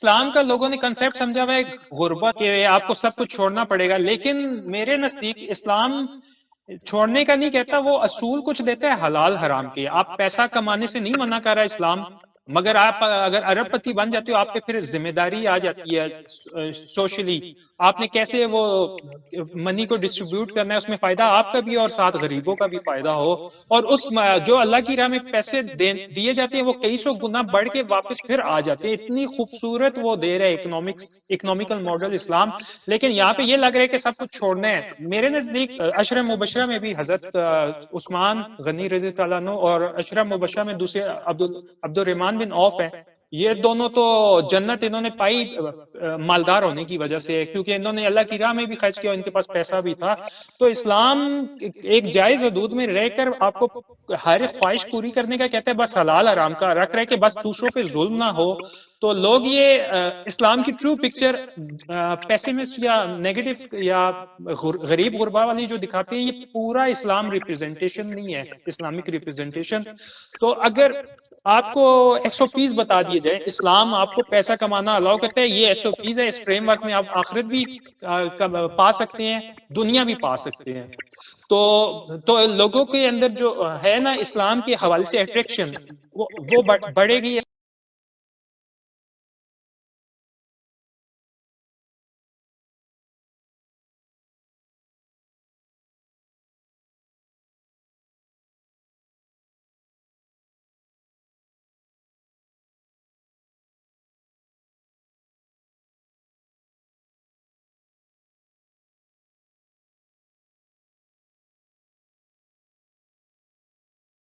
इस्लाम का लोगों ने कंसेप्ट समझा हुआ है गुर्बत के आपको सब कुछ छोड़ना पड़ेगा, लेकिन मेरे नज़दीक इस्लाम छोड़ने का नहीं कहता, वो असूल कुछ देता है हलाल हराम के। आप पैसा कमाने से नहीं मना कर रहा इस्लाम, मगर आप अगर अरबपति बन जाते हो, आप पे फिर ज़िम्मेदारी आ जाती है, सोशली। आपने कैसे वो मनी को डिस्ट्रीब्यूट करना है, उसमें फ़ायदा आपका भी और साथ गरीबों का भी फ़ायदा हो। और उस जो अल्लाह की राह में पैसे दिए जाते हैं, वो कई सौ गुना बढ़ के वापस फिर आ जाते हैं। इतनी खूबसूरत वो दे रहे इकोनॉमिक्स इकोनॉमिकल मॉडल इस्लाम। लेकिन यहाँ पे ये लग रहा है कि सब कुछ छोड़ना है। मेरे नज़दीक अशरफ मुबशरा में भी हज़रत उस्मान गनी रज़ी तला और अशरफ मुबशरा में दूसरे Abdul Abdul Rahman bin Auf है। ये दोनों तो जन्नत इन्होंने पाई मालदार होने की वजह से क्योंकि इन्होंने अल्लाह की राह में भी खर्च किया इनके पास पैसा भी था। तो इस्लाम एक जायज़ हदूद में रहकर आपको हर ख्वाहिश पूरी करने का कहता है बस हलाल आराम का रख रहे कि बस दूसरों पे जुल्म ना हो। तो लोग ये इस्लाम की ट्रू पिक्चर पैसिमिस्ट या नेगेटिव या गरीब गुरबा वाली जो दिखाते हैं ये पूरा इस्लाम रिप्रेजेंटेशन नहीं है इस्लामिक रिप्रेजेंटेशन तो अगर आपको एसओपीज बता दिए जाए। इस्लाम आपको पैसा कमाना अलाउ करता है। ये एसओपीज है। इस फ्रेमवर्क में आप आखिरत भी पा सकते हैं। दुनिया भी पा सकते हैं। तो तो लोगों के अंदर जो है ना इस्लाम के हवाले से अट्रैक्शन वो वो बढ़ेगी।